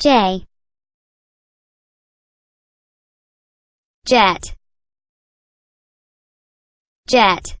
J. Jet. Jet.